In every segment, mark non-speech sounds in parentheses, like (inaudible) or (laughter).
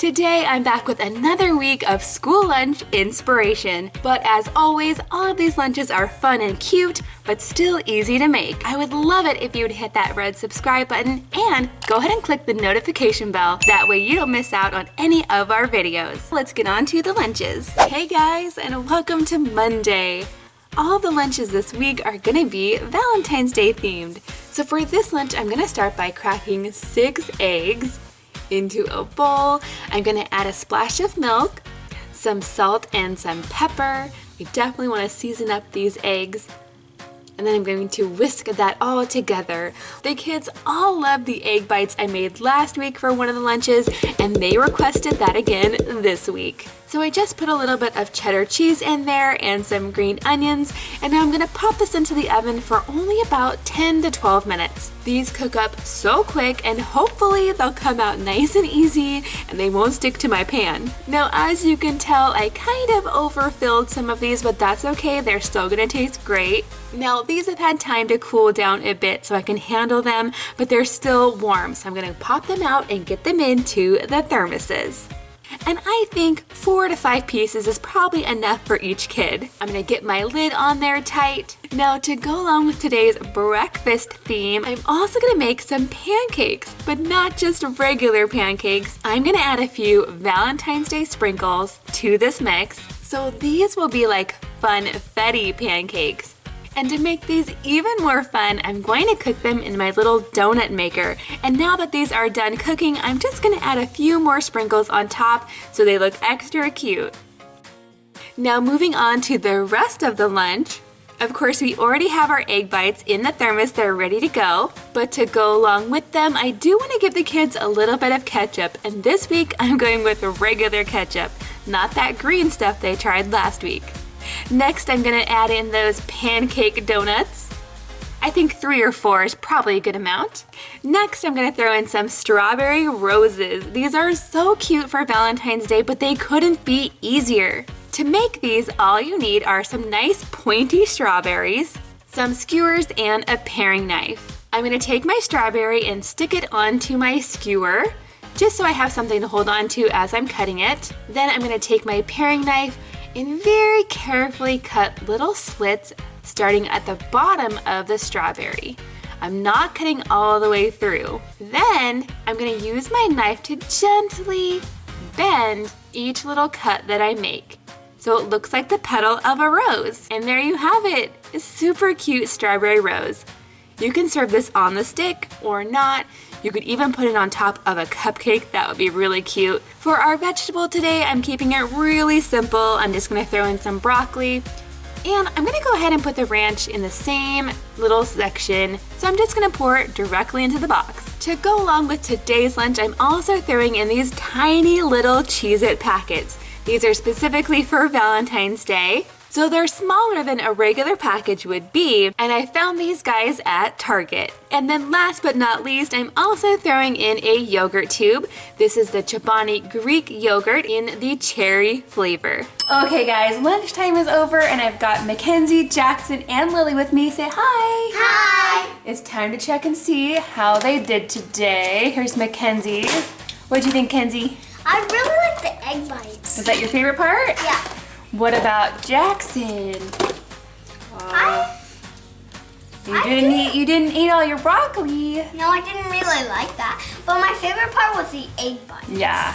Today I'm back with another week of school lunch inspiration. But as always, all of these lunches are fun and cute, but still easy to make. I would love it if you would hit that red subscribe button and go ahead and click the notification bell. That way you don't miss out on any of our videos. Let's get on to the lunches. Hey guys, and welcome to Monday. All the lunches this week are gonna be Valentine's Day themed. So for this lunch, I'm gonna start by cracking six eggs into a bowl. I'm gonna add a splash of milk, some salt and some pepper. We definitely wanna season up these eggs. And then I'm going to whisk that all together. The kids all love the egg bites I made last week for one of the lunches and they requested that again this week. So I just put a little bit of cheddar cheese in there and some green onions and now I'm gonna pop this into the oven for only about 10 to 12 minutes. These cook up so quick and hopefully they'll come out nice and easy and they won't stick to my pan. Now as you can tell I kind of overfilled some of these but that's okay, they're still gonna taste great. Now these have had time to cool down a bit so I can handle them but they're still warm so I'm gonna pop them out and get them into the thermoses. And I think four to five pieces is probably enough for each kid. I'm gonna get my lid on there tight. Now to go along with today's breakfast theme, I'm also gonna make some pancakes, but not just regular pancakes. I'm gonna add a few Valentine's Day sprinkles to this mix. So these will be like funfetti pancakes. And to make these even more fun, I'm going to cook them in my little donut maker. And now that these are done cooking, I'm just gonna add a few more sprinkles on top so they look extra cute. Now moving on to the rest of the lunch, of course, we already have our egg bites in the thermos, they're ready to go. But to go along with them, I do want to give the kids a little bit of ketchup. And this week, I'm going with regular ketchup, not that green stuff they tried last week. Next, I'm gonna add in those pancake donuts. I think three or four is probably a good amount. Next, I'm gonna throw in some strawberry roses. These are so cute for Valentine's Day, but they couldn't be easier. To make these, all you need are some nice pointy strawberries, some skewers, and a paring knife. I'm gonna take my strawberry and stick it onto my skewer, just so I have something to hold on to as I'm cutting it. Then I'm gonna take my paring knife, and very carefully cut little slits starting at the bottom of the strawberry. I'm not cutting all the way through. Then I'm gonna use my knife to gently bend each little cut that I make. So it looks like the petal of a rose. And there you have it, a super cute strawberry rose. You can serve this on the stick or not. You could even put it on top of a cupcake. That would be really cute. For our vegetable today, I'm keeping it really simple. I'm just gonna throw in some broccoli. And I'm gonna go ahead and put the ranch in the same little section. So I'm just gonna pour it directly into the box. To go along with today's lunch, I'm also throwing in these tiny little Cheez-It packets. These are specifically for Valentine's Day. So they're smaller than a regular package would be, and I found these guys at Target. And then last but not least, I'm also throwing in a yogurt tube. This is the Chobani Greek yogurt in the cherry flavor. Okay guys, lunchtime is over and I've got Mackenzie, Jackson, and Lily with me. Say hi! Hi! It's time to check and see how they did today. Here's Mackenzie's. What'd you think, Kenzie? I really like the egg bites. Is that your favorite part? Yeah. What about Jackson? I, You I didn't did. eat you didn't eat all your broccoli. no, I didn't really like that. But my favorite part was the egg bites. Yeah.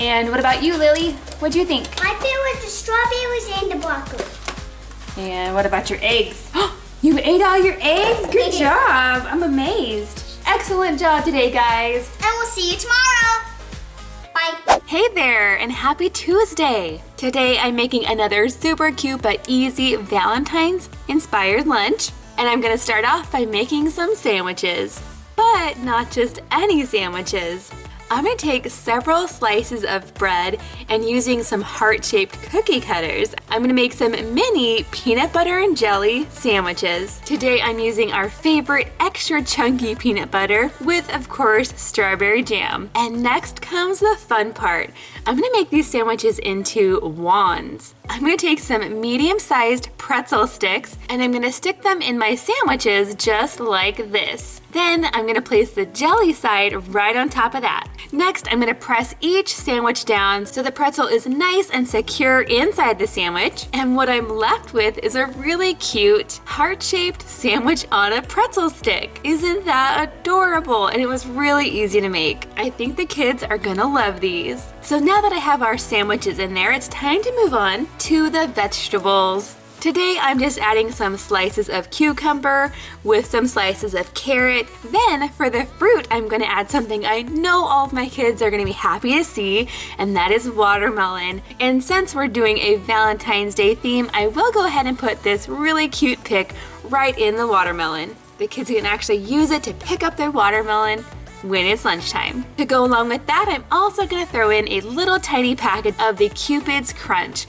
And what about you, Lily? What'd you think? My favorite was the strawberries and the broccoli. And what about your eggs? (gasps) you ate all your eggs? Good job. I'm amazed. Excellent job today, guys. And we'll see you tomorrow. Hey there, and happy Tuesday! Today I'm making another super cute but easy Valentine's inspired lunch. And I'm gonna start off by making some sandwiches. But not just any sandwiches. I'm gonna take several slices of bread and using some heart-shaped cookie cutters, I'm gonna make some mini peanut butter and jelly sandwiches. Today I'm using our favorite extra chunky peanut butter with, of course, strawberry jam. And next comes the fun part. I'm gonna make these sandwiches into wands. I'm gonna take some medium-sized pretzel sticks and I'm gonna stick them in my sandwiches just like this. Then I'm gonna place the jelly side right on top of that. Next, I'm gonna press each sandwich down so the pretzel is nice and secure inside the sandwich. And what I'm left with is a really cute heart-shaped sandwich on a pretzel stick. Isn't that adorable? And it was really easy to make. I think the kids are gonna love these. So now that I have our sandwiches in there, it's time to move on to the vegetables. Today I'm just adding some slices of cucumber with some slices of carrot. Then for the fruit, I'm gonna add something I know all of my kids are gonna be happy to see, and that is watermelon. And since we're doing a Valentine's Day theme, I will go ahead and put this really cute pick right in the watermelon. The kids can actually use it to pick up their watermelon when it's lunchtime. To go along with that, I'm also gonna throw in a little tiny packet of the Cupid's Crunch.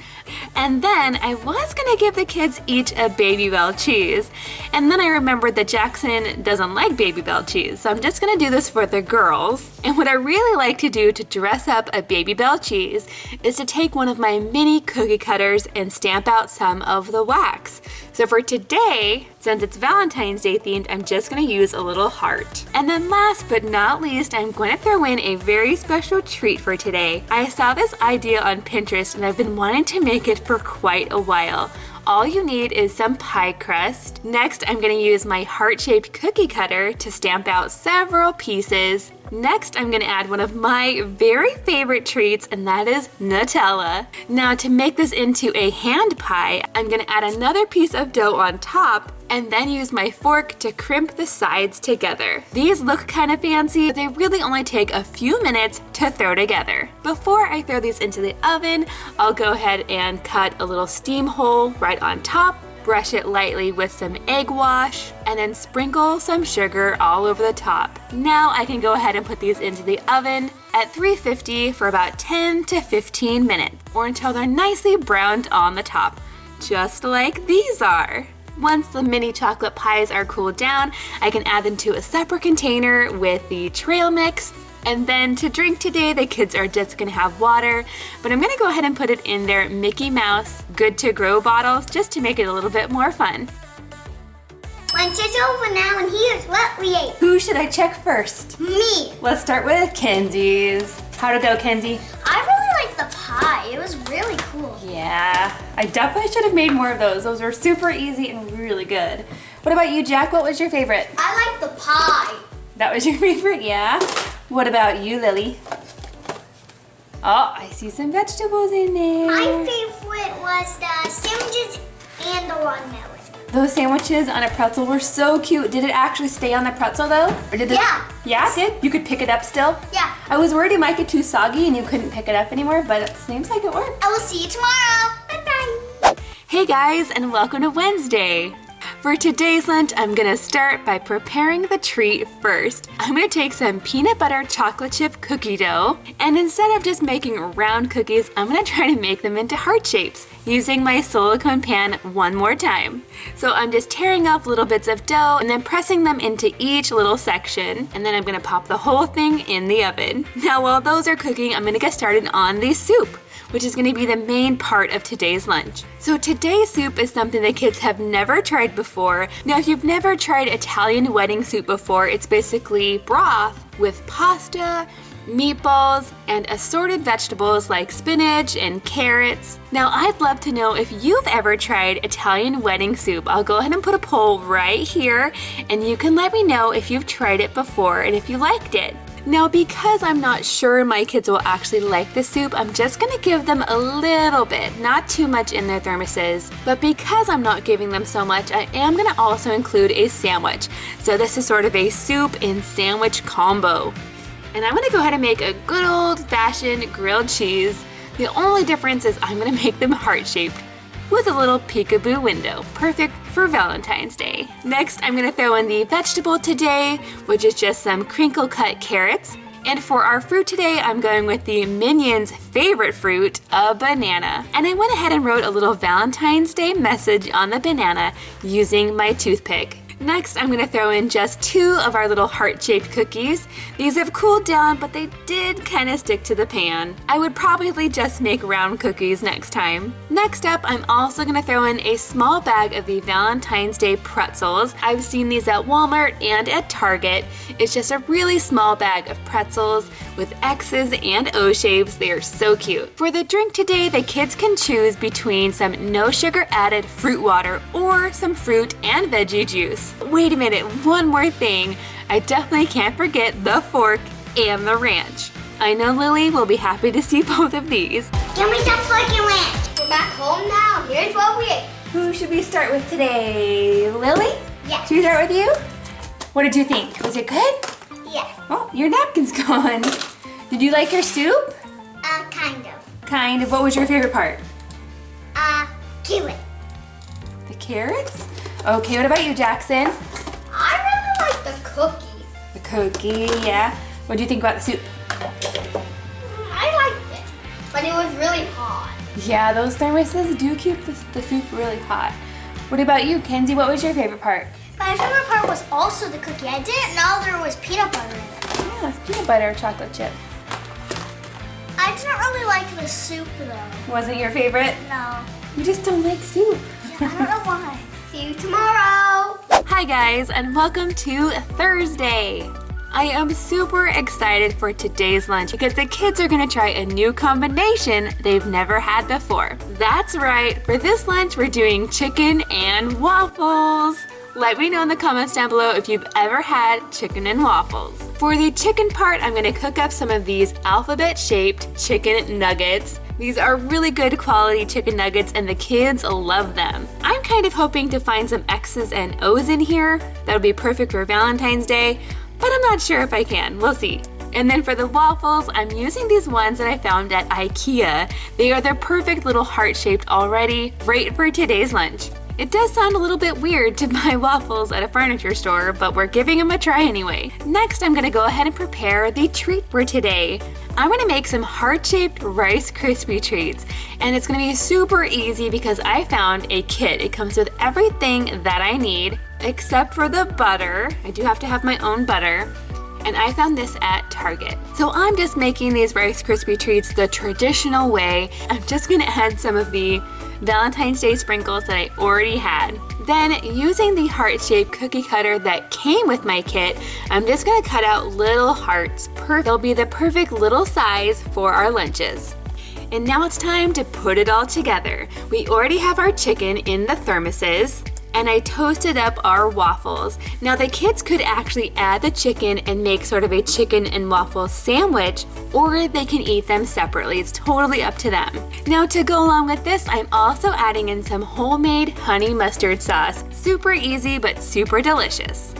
And then I was gonna give the kids each a Babybel cheese. And then I remembered that Jackson doesn't like Babybel cheese, so I'm just gonna do this for the girls. And what I really like to do to dress up a Babybel cheese is to take one of my mini cookie cutters and stamp out some of the wax. So for today, since it's Valentine's Day themed, I'm just gonna use a little heart. And then last but not least, I'm going to throw in a very special treat for today. I saw this idea on Pinterest and I've been wanting to make it for quite a while. All you need is some pie crust. Next, I'm gonna use my heart-shaped cookie cutter to stamp out several pieces. Next, I'm gonna add one of my very favorite treats, and that is Nutella. Now, to make this into a hand pie, I'm gonna add another piece of dough on top and then use my fork to crimp the sides together. These look kind of fancy, but they really only take a few minutes to throw together. Before I throw these into the oven, I'll go ahead and cut a little steam hole right on top brush it lightly with some egg wash, and then sprinkle some sugar all over the top. Now I can go ahead and put these into the oven at 350 for about 10 to 15 minutes, or until they're nicely browned on the top, just like these are. Once the mini chocolate pies are cooled down, I can add them to a separate container with the trail mix. And then to drink today, the kids are just gonna have water, but I'm gonna go ahead and put it in their Mickey Mouse Good to Grow bottles just to make it a little bit more fun. Lunch is over now and here's what we ate. Who should I check first? Me. Let's start with Kenzie's. How'd it go, Kenzie? I really liked the pie. It was really cool. Yeah, I definitely should have made more of those. Those were super easy and really good. What about you, Jack? What was your favorite? I like the pie. That was your (laughs) favorite, yeah? What about you, Lily? Oh, I see some vegetables in there. My favorite was the sandwiches and the watermelon. Those sandwiches on a pretzel were so cute. Did it actually stay on the pretzel though? Or did it? Yeah. Yeah, it did? You could pick it up still? Yeah. I was worried it might get too soggy and you couldn't pick it up anymore, but it seems like it worked. I will see you tomorrow. Bye-bye. Hey guys, and welcome to Wednesday. For today's lunch, I'm gonna start by preparing the treat first. I'm gonna take some peanut butter chocolate chip cookie dough, and instead of just making round cookies, I'm gonna try to make them into heart shapes using my silicone pan one more time. So I'm just tearing off little bits of dough and then pressing them into each little section, and then I'm gonna pop the whole thing in the oven. Now while those are cooking, I'm gonna get started on the soup which is gonna be the main part of today's lunch. So today's soup is something that kids have never tried before. Now if you've never tried Italian wedding soup before, it's basically broth with pasta, meatballs, and assorted vegetables like spinach and carrots. Now I'd love to know if you've ever tried Italian wedding soup. I'll go ahead and put a poll right here and you can let me know if you've tried it before and if you liked it. Now because I'm not sure my kids will actually like the soup, I'm just gonna give them a little bit, not too much in their thermoses. But because I'm not giving them so much, I am gonna also include a sandwich. So this is sort of a soup and sandwich combo. And I'm gonna go ahead and make a good old fashioned grilled cheese. The only difference is I'm gonna (laughs) make them heart-shaped with a little peekaboo window, perfect for Valentine's Day. Next, I'm gonna throw in the vegetable today, which is just some crinkle cut carrots. And for our fruit today, I'm going with the Minions' favorite fruit, a banana. And I went ahead and wrote a little Valentine's Day message on the banana using my toothpick. Next, I'm gonna throw in just two of our little heart-shaped cookies. These have cooled down, but they did kind of stick to the pan. I would probably just make round cookies next time. Next up, I'm also gonna throw in a small bag of the Valentine's Day pretzels. I've seen these at Walmart and at Target. It's just a really small bag of pretzels with X's and O shapes. They are so cute. For the drink today, the kids can choose between some no sugar added fruit water or some fruit and veggie juice. Wait a minute, one more thing. I definitely can't forget the fork and the ranch. I know Lily will be happy to see (laughs) both of these. Give me some fork and ranch. We're back home now. Here's what we ate. Who should we start with today? Lily? Yeah. Should we start with you? What did you think? Was it good? Yeah. Oh, your napkin's (laughs) gone. Did you like your soup? Uh, kind of. Kind of. What was your favorite part? Uh, kiwi. The carrots? Okay, what about you, Jackson? I really like the cookie. The cookie, yeah. What do you think about the soup? I liked it, but it was really hot. Yeah, those thermoses do keep the, the soup really hot. What about you, Kenzie? What was your favorite part? My favorite part was also the cookie. I didn't know there was peanut butter in it. Yeah, it's peanut butter chocolate chip. I didn't really like the soup though. Wasn't your favorite? No. You just don't like soup. Yeah, I don't know (laughs) why. See you tomorrow. Hi guys, and welcome to Thursday. I am super excited for today's lunch because the kids are gonna try a new combination they've never had before. That's right, for this lunch we're doing chicken and waffles. Let me know in the comments down below if you've ever had chicken and waffles. For the chicken part, I'm gonna cook up some of these alphabet shaped chicken nuggets. These are really good quality chicken nuggets and the kids love them. I'm kind of hoping to find some X's and O's in here. That'll be perfect for Valentine's Day, but I'm not sure if I can. We'll see. And then for the waffles, I'm using these ones that I found at Ikea. They are the perfect little heart shaped already, right for today's lunch. It does sound a little bit weird to (laughs) buy waffles at a furniture store, but we're giving them a try anyway. Next, I'm gonna go ahead and prepare the treat for today. I'm gonna make some heart-shaped Rice Krispie treats, and it's gonna be super easy because I found a kit. It comes with everything that I need, except for the butter. I do have to have my own butter and I found this at Target. So I'm just making these Rice Krispie treats the traditional way. I'm just gonna add some of the Valentine's Day sprinkles that I already had. Then using the heart-shaped cookie cutter that came with my kit, I'm just gonna cut out little hearts. They'll be the perfect little size for our lunches. And now it's time to put it all together. We already have our chicken in the thermoses and I toasted up our waffles. Now the kids could actually add the chicken and make sort of a chicken and waffle sandwich or they can eat them separately. It's totally up to them. Now to go along with this, I'm also adding in some homemade honey mustard sauce. Super easy but super delicious.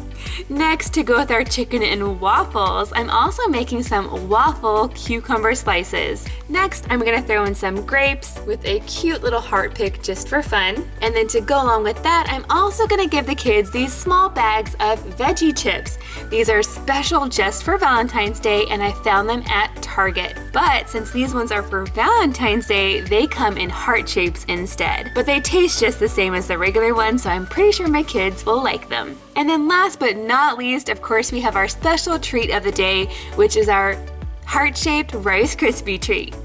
Next, to go with our chicken and waffles, I'm also making some waffle cucumber slices. Next, I'm gonna throw in some grapes with a cute little heart pick just for fun. And then to go along with that, I'm also gonna give the kids these small bags of veggie chips. These are special just for Valentine's Day and I found them at Target. But since these ones are for Valentine's Day, they come in heart shapes instead. But they taste just the same as the regular ones, so I'm pretty sure my kids will like them. And then last but not least, of course, we have our special treat of the day, which is our heart-shaped Rice Krispie treat.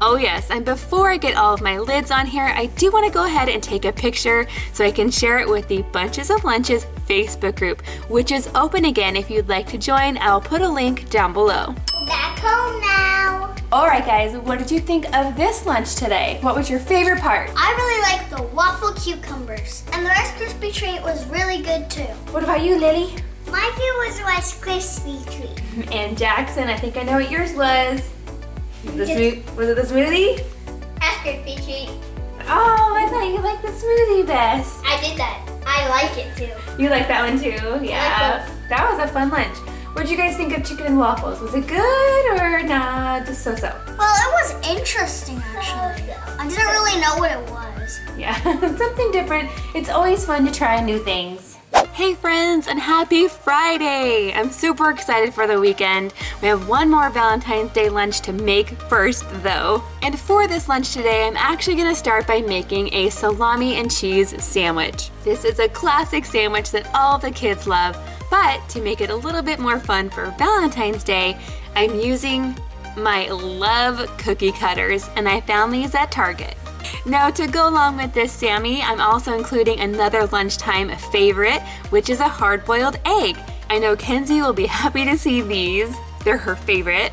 Oh yes, and before I get all of my lids on here, I do want to go ahead and take a picture so I can share it with the Bunches of Lunches Facebook group, which is open again if you'd like to join. I'll put a link down below. Back home now. Alright guys, what did you think of this lunch today? What was your favorite part? I really like the waffle cucumbers. And the Rice Krispie treat was really good too. What about you, Lily? My favorite was Rice Krispie treat. (laughs) And Jackson, I think I know what yours was. The smooth, was it the smoothie? Rice Krispie treat. Oh, I thought you liked the smoothie best. I did that. I like it too. You like that one too? Yeah. that was a fun lunch. What did you guys think of chicken and waffles? Was it good or nah, just so-so? Well, it was interesting actually. I didn't really know what it was. Yeah, (laughs) something different. It's always fun to try new things. Hey friends and happy Friday! I'm super excited for the weekend. We have one more Valentine's Day lunch to make first though. And for this lunch today, I'm actually gonna start by making a salami and cheese sandwich. This is a classic sandwich that all the kids love, but to make it a little bit more fun for Valentine's Day, I'm using my love cookie cutters and I found these at Target. Now to go along with this Sammy, I'm also including another lunchtime favorite, which is a hard-boiled egg. I know Kenzie will be (laughs) happy to see these. They're her favorite.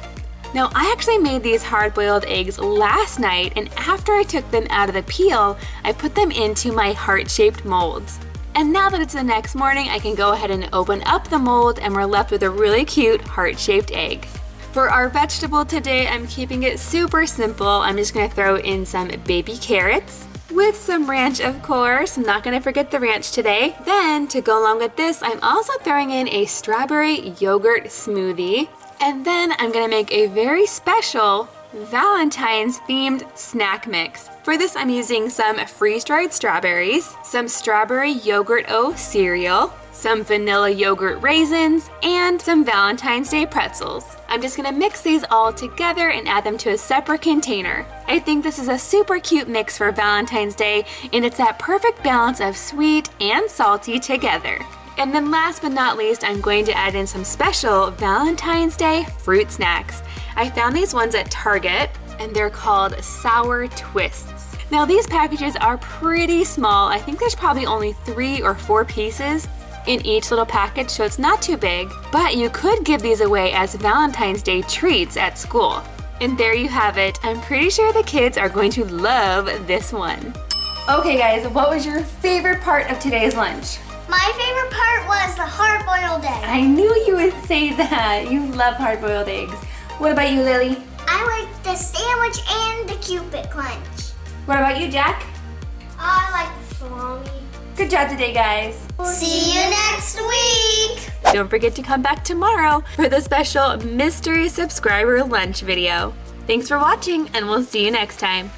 Now I actually made these hard-boiled eggs last night and after I took them out of the peel, I put them into my heart-shaped molds. And now that it's the next morning, I can go ahead and open up the mold and we're left with a really cute heart-shaped egg. For our vegetable today, I'm keeping it super simple. I'm just gonna throw in some baby carrots with some ranch, of course. I'm not gonna forget the ranch today. Then, to go along with this, I'm also throwing in a strawberry yogurt smoothie. And then I'm gonna make a very special Valentine's themed snack mix. For this, I'm using some freeze-dried strawberries, some strawberry yogurt O cereal, some vanilla yogurt raisins, and some Valentine's Day pretzels. I'm just gonna mix these all together and add them to a separate container. I think this is a super cute mix for Valentine's Day, and it's that perfect balance of sweet and salty together. And then last but not least, I'm going to add in some special Valentine's Day fruit snacks. I found these ones at Target, and they're called Sour Twists. Now these packages are pretty small. I think there's probably only three or four pieces, in each little package, so it's not too big, but you could give these away as Valentine's Day treats at school. And there you have it. I'm pretty sure the kids are going to love this one. Okay guys, what was your favorite part of today's lunch? My favorite part was the hard-boiled egg. I knew you would say that. You love hard-boiled eggs. What about you, Lily? I like the sandwich and the Cupid lunch. What about you, Jack? I like the salami. Good job today, guys. See you next week. Don't forget to come back tomorrow for the special mystery subscriber lunch video. Thanks for watching and we'll see you next time.